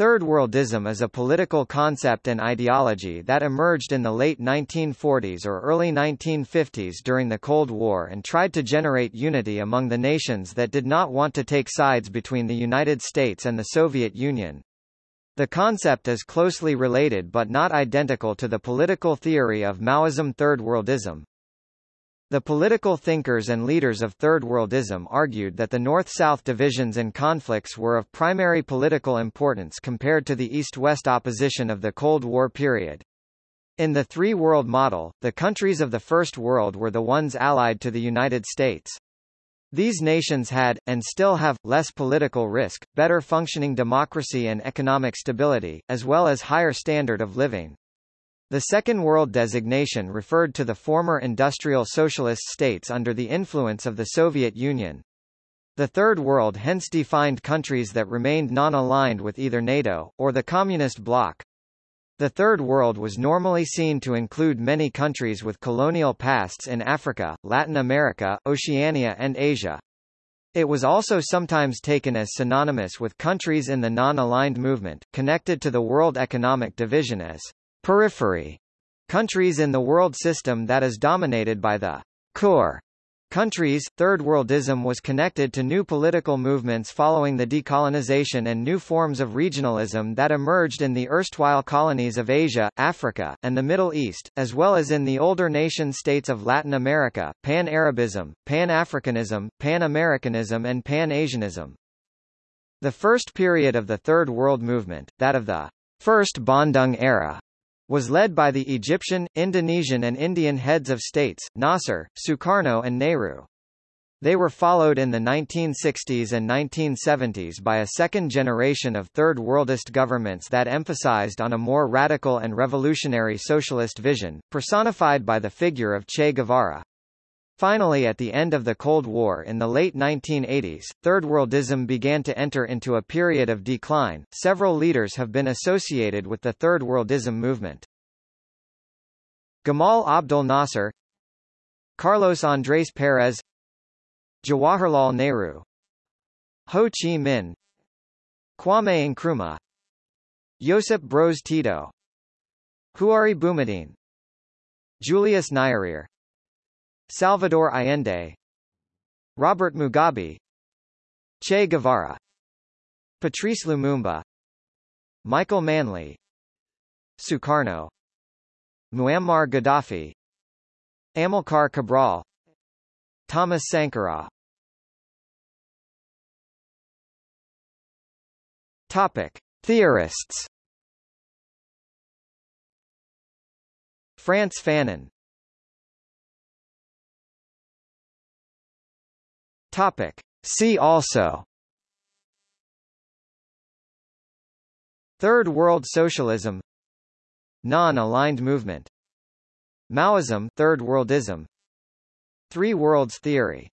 Third Worldism is a political concept and ideology that emerged in the late 1940s or early 1950s during the Cold War and tried to generate unity among the nations that did not want to take sides between the United States and the Soviet Union. The concept is closely related but not identical to the political theory of Maoism Third Worldism. The political thinkers and leaders of Third Worldism argued that the North-South divisions and conflicts were of primary political importance compared to the East-West opposition of the Cold War period. In the three-world model, the countries of the First World were the ones allied to the United States. These nations had, and still have, less political risk, better functioning democracy and economic stability, as well as higher standard of living. The Second World designation referred to the former industrial socialist states under the influence of the Soviet Union. The Third World hence defined countries that remained non-aligned with either NATO, or the Communist bloc. The Third World was normally seen to include many countries with colonial pasts in Africa, Latin America, Oceania and Asia. It was also sometimes taken as synonymous with countries in the non-aligned movement, connected to the World Economic Division as periphery countries in the world system that is dominated by the core countries. Third worldism was connected to new political movements following the decolonization and new forms of regionalism that emerged in the erstwhile colonies of Asia, Africa, and the Middle East, as well as in the older nation-states of Latin America, Pan-Arabism, Pan-Africanism, Pan-Americanism and Pan-Asianism. The first period of the Third World Movement, that of the First Bandung era, was led by the Egyptian, Indonesian and Indian heads of states, Nasser, Sukarno and Nehru. They were followed in the 1960s and 1970s by a second generation of Third Worldist governments that emphasized on a more radical and revolutionary socialist vision, personified by the figure of Che Guevara. Finally at the end of the Cold War in the late 1980s, Third Worldism began to enter into a period of decline. Several leaders have been associated with the Third Worldism movement. Gamal Abdel Nasser Carlos Andrés Pérez Jawaharlal Nehru Ho Chi Minh Kwame Nkrumah Josip Broz Tito Houari Boumediene Julius Nyerere Salvador Allende Robert Mugabe Che Guevara Patrice Lumumba Michael Manley Sukarno Muammar Gaddafi Amilcar Cabral Thomas Sankara Topic. Theorists Frantz Fanon Topic. See also. Third World Socialism. Non-aligned movement. Maoism Third Worldism. Three Worlds Theory